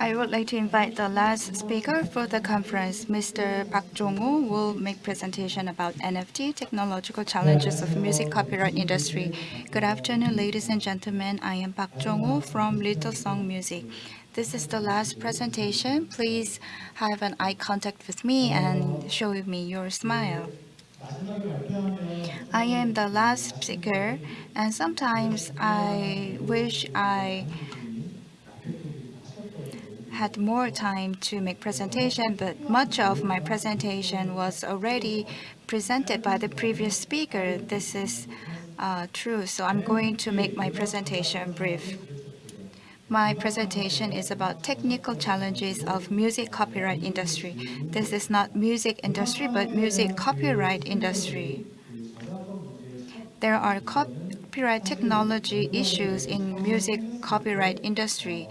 I would like to invite the last speaker for the conference. Mr. Park Jong-woo will make presentation about NFT, technological challenges of music copyright industry. Good afternoon, ladies and gentlemen. I am Park Jong-woo from Little Song Music. This is the last presentation. Please have an eye contact with me and show me your smile. I am the last speaker, and sometimes I wish I had more time to make presentation, but much of my presentation was already presented by the previous speaker. This is uh, true, so I'm going to make my presentation brief. My presentation is about technical challenges of music copyright industry. This is not music industry, but music copyright industry. There are copyright technology issues in music copyright industry.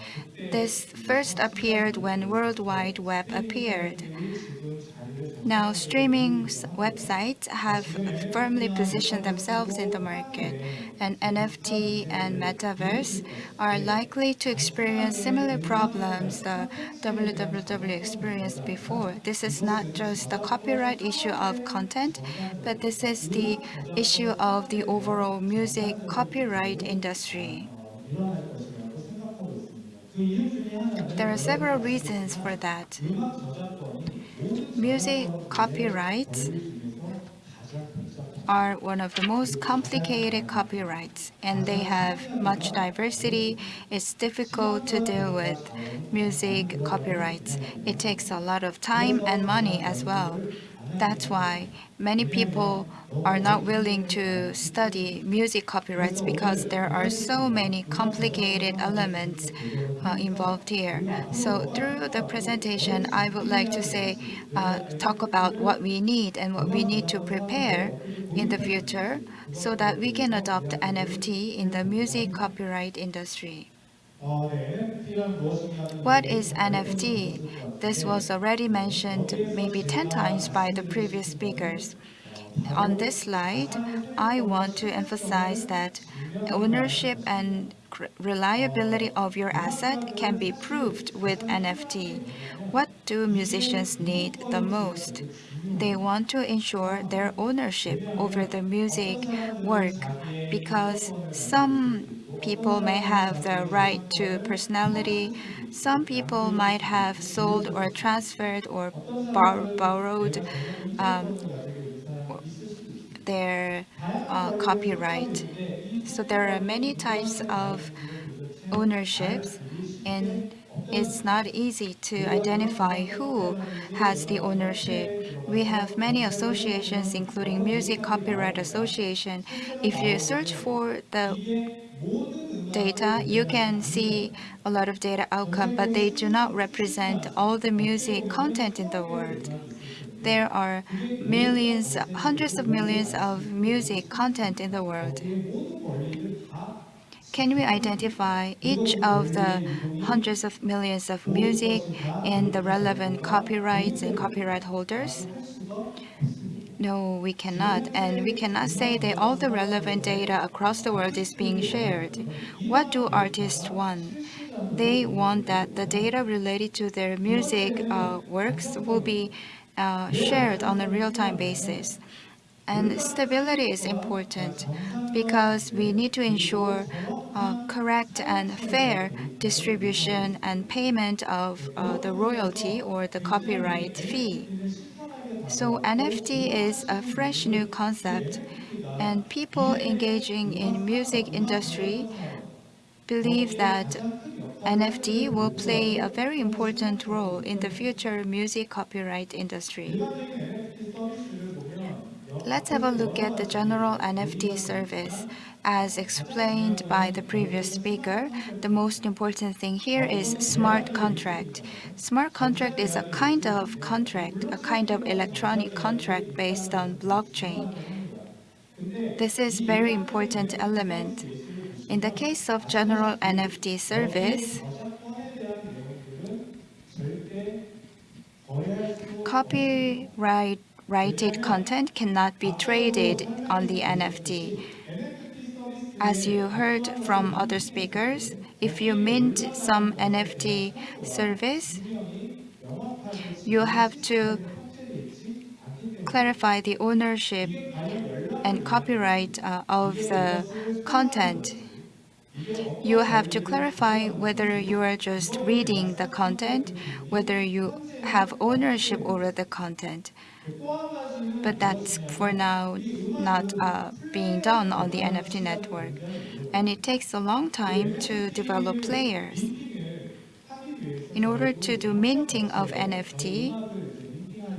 This first appeared when World Wide Web appeared. Now, streaming websites have firmly positioned themselves in the market, and NFT and metaverse are likely to experience similar problems the www experienced before. This is not just the copyright issue of content, but this is the issue of the overall music copyright industry. There are several reasons for that. Music copyrights are one of the most complicated copyrights, and they have much diversity. It's difficult to deal with music copyrights. It takes a lot of time and money as well. That's why many people are not willing to study music copyrights because there are so many complicated elements uh, involved here. So through the presentation, I would like to say, uh, talk about what we need and what we need to prepare in the future so that we can adopt NFT in the music copyright industry. What is NFT? This was already mentioned maybe 10 times by the previous speakers. On this slide, I want to emphasize that ownership and reliability of your asset can be proved with NFT. What do musicians need the most? They want to ensure their ownership over the music work because some people may have the right to personality. Some people might have sold or transferred or bar borrowed um, their uh, copyright. So there are many types of ownerships, and it's not easy to identify who has the ownership. We have many associations, including Music Copyright Association. If you search for the data, you can see a lot of data outcome, but they do not represent all the music content in the world. There are millions, hundreds of millions of music content in the world. Can we identify each of the hundreds of millions of music and the relevant copyrights and copyright holders? No, we cannot. And we cannot say that all the relevant data across the world is being shared. What do artists want? They want that the data related to their music uh, works will be uh, shared on a real-time basis. And stability is important because we need to ensure uh, correct and fair distribution and payment of uh, the royalty or the copyright fee. So NFT is a fresh new concept, and people engaging in music industry believe that NFT will play a very important role in the future music copyright industry. Let's have a look at the general NFT service. As explained by the previous speaker, the most important thing here is smart contract. Smart contract is a kind of contract, a kind of electronic contract based on blockchain. This is very important element. In the case of general NFT service, copyright righted content cannot be traded on the NFT. As you heard from other speakers, if you mint some NFT service, you have to clarify the ownership and copyright uh, of the content. You have to clarify whether you are just reading the content, whether you have ownership over the content. But that's for now not uh, being done on the NFT network. And it takes a long time to develop players. In order to do minting of NFT,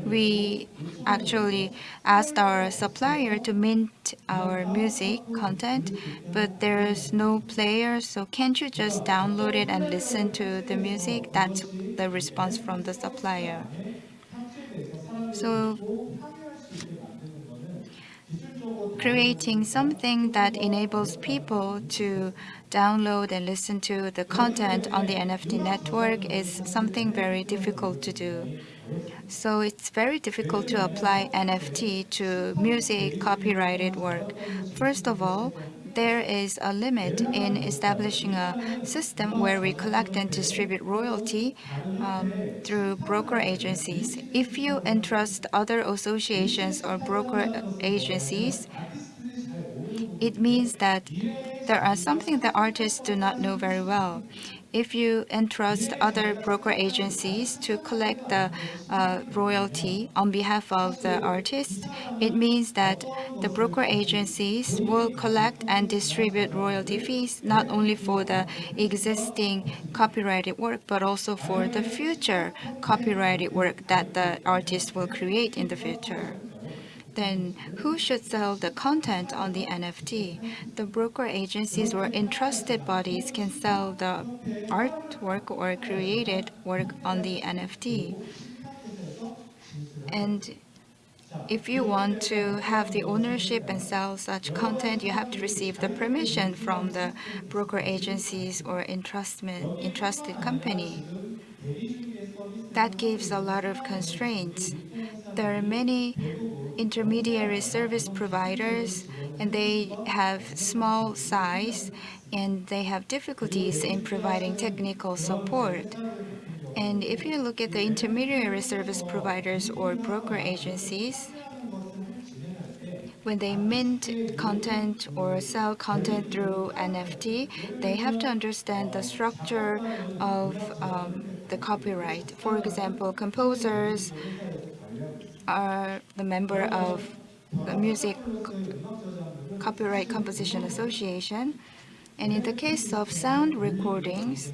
we actually asked our supplier to mint our music content, but there's no player, so can't you just download it and listen to the music? That's the response from the supplier. So creating something that enables people to download and listen to the content on the NFT network is something very difficult to do. So it's very difficult to apply NFT to music copyrighted work. First of all, there is a limit in establishing a system where we collect and distribute royalty um, through broker agencies. If you entrust other associations or broker agencies, it means that there are something that artists do not know very well. If you entrust other broker agencies to collect the uh, royalty on behalf of the artist, it means that the broker agencies will collect and distribute royalty fees not only for the existing copyrighted work, but also for the future copyrighted work that the artist will create in the future then who should sell the content on the NFT? The broker agencies or entrusted bodies can sell the artwork or created work on the NFT. And if you want to have the ownership and sell such content, you have to receive the permission from the broker agencies or entrusted company. That gives a lot of constraints. There are many intermediary service providers, and they have small size, and they have difficulties in providing technical support. And if you look at the intermediary service providers or broker agencies, when they mint content or sell content through NFT, they have to understand the structure of um, the copyright. For example, composers are the member of the Music Copyright Composition Association. And in the case of sound recordings,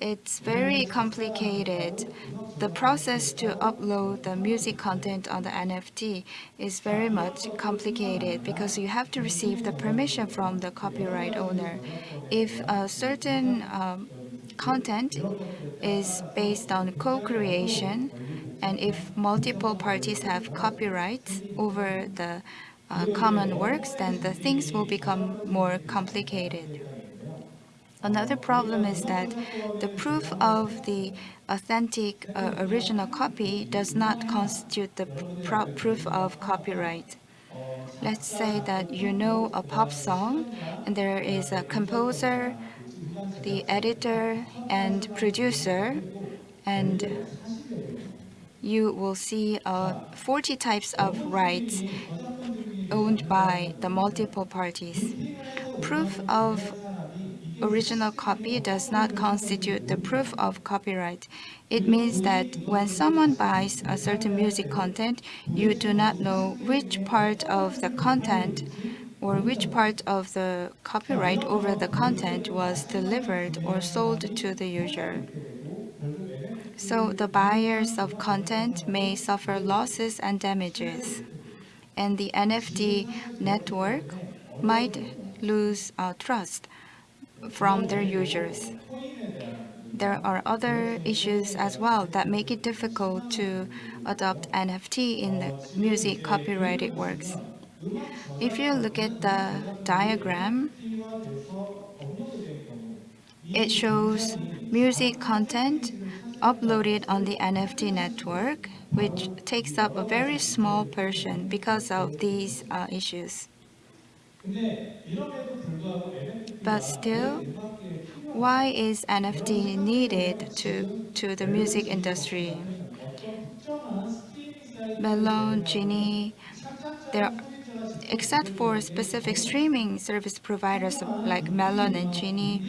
it's very complicated. The process to upload the music content on the NFT is very much complicated because you have to receive the permission from the copyright owner. If a certain um, content is based on co-creation, and if multiple parties have copyrights over the uh, common works, then the things will become more complicated. Another problem is that the proof of the authentic uh, original copy does not constitute the pr proof of copyright. Let's say that you know a pop song and there is a composer, the editor, and producer, and you will see uh, 40 types of rights owned by the multiple parties. Proof of original copy does not constitute the proof of copyright. It means that when someone buys a certain music content, you do not know which part of the content or which part of the copyright over the content was delivered or sold to the user. So the buyers of content may suffer losses and damages. And the NFT network might lose uh, trust from their users. There are other issues as well that make it difficult to adopt NFT in the music copyrighted works. If you look at the diagram, it shows music content uploaded on the NFT network, which takes up a very small portion because of these uh, issues. But still, Why is NFT needed to, to the music industry? Melon, Genie, there except for specific streaming service providers like Melon and Genie,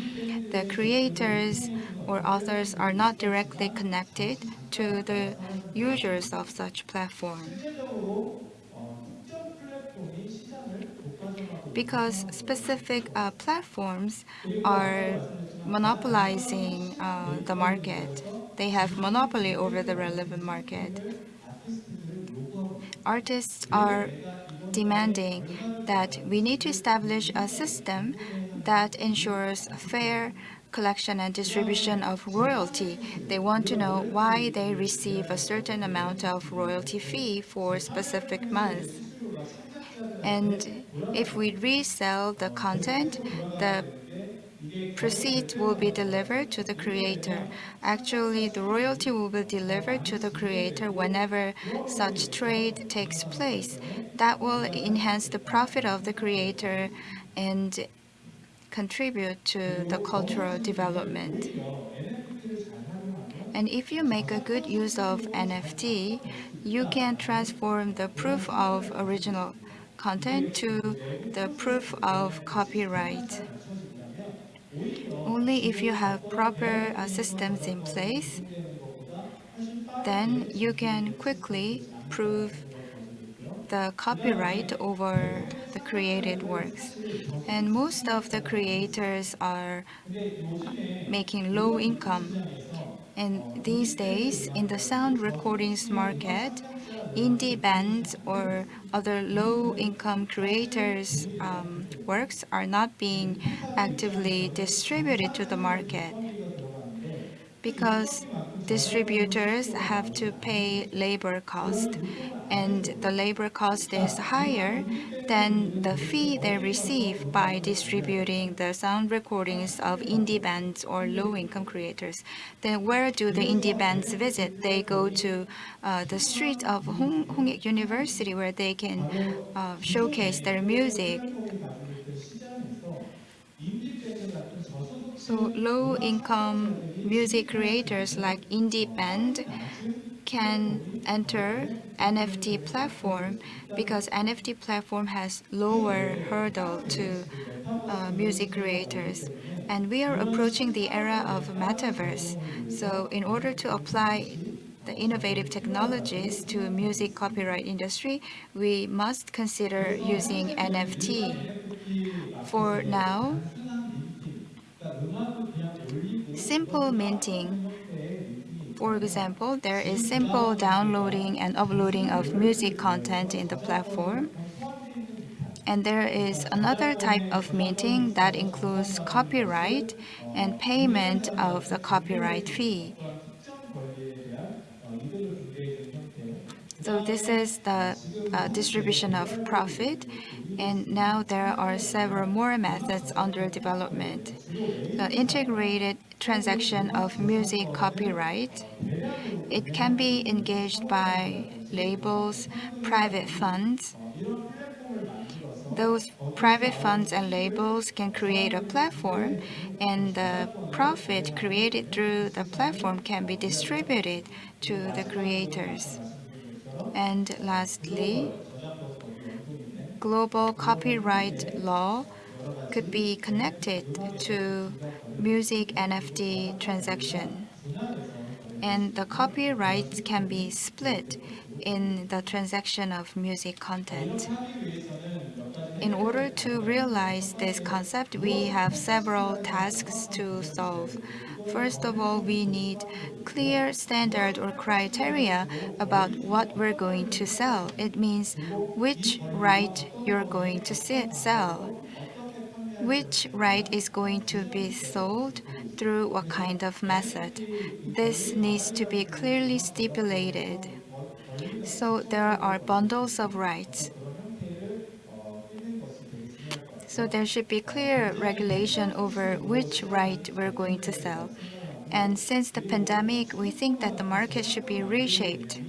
the creators or authors are not directly connected to the users of such platform. Because specific uh, platforms are monopolizing uh, the market. They have monopoly over the relevant market. Artists are demanding that we need to establish a system that ensures a fair collection and distribution of royalty. They want to know why they receive a certain amount of royalty fee for specific months. And if we resell the content, the proceeds will be delivered to the creator. Actually, the royalty will be delivered to the creator whenever such trade takes place. That will enhance the profit of the creator and contribute to the cultural development. And if you make a good use of NFT, you can transform the proof of original content to the proof of copyright. Only if you have proper uh, systems in place, then you can quickly prove the copyright over the created works. And most of the creators are making low income. And these days, in the sound recordings market, indie bands or other low-income creators' um, works are not being actively distributed to the market because distributors have to pay labor cost and the labor cost is higher than the fee they receive by distributing the sound recordings of indie bands or low-income creators. Then where do the indie bands visit? They go to uh, the street of Hong Hongik University where they can uh, showcase their music. So low-income music creators like indie band can enter NFT platform because NFT platform has lower hurdle to uh, music creators. And we are approaching the era of metaverse. So in order to apply the innovative technologies to music copyright industry, we must consider using NFT. For now, simple minting for example, there is simple downloading and uploading of music content in the platform. And there is another type of minting that includes copyright and payment of the copyright fee. So this is the uh, distribution of profit. And now there are several more methods under development. The integrated transaction of music copyright. It can be engaged by labels, private funds. Those private funds and labels can create a platform and the profit created through the platform can be distributed to the creators. And lastly, global copyright law could be connected to music NFT transaction. And the copyrights can be split in the transaction of music content. In order to realize this concept, we have several tasks to solve. First of all, we need clear standard or criteria about what we're going to sell. It means which right you're going to sell which right is going to be sold through what kind of method. This needs to be clearly stipulated. So there are bundles of rights. So there should be clear regulation over which right we're going to sell. And since the pandemic, we think that the market should be reshaped.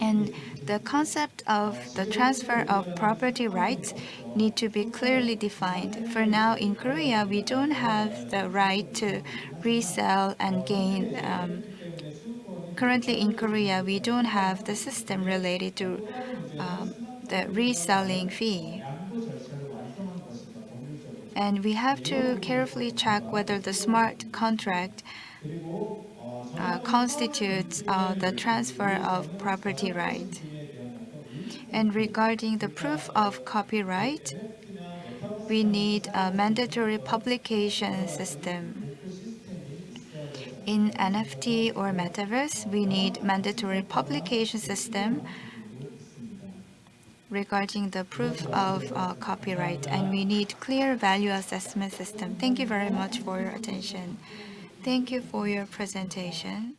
And the concept of the transfer of property rights need to be clearly defined. For now, in Korea, we don't have the right to resell and gain. Um, currently in Korea, we don't have the system related to um, the reselling fee. And we have to carefully check whether the smart contract uh, constitutes uh, the transfer of property right. And regarding the proof of copyright, we need a mandatory publication system. In NFT or metaverse, we need mandatory publication system regarding the proof of uh, copyright, and we need clear value assessment system. Thank you very much for your attention. Thank you for your presentation.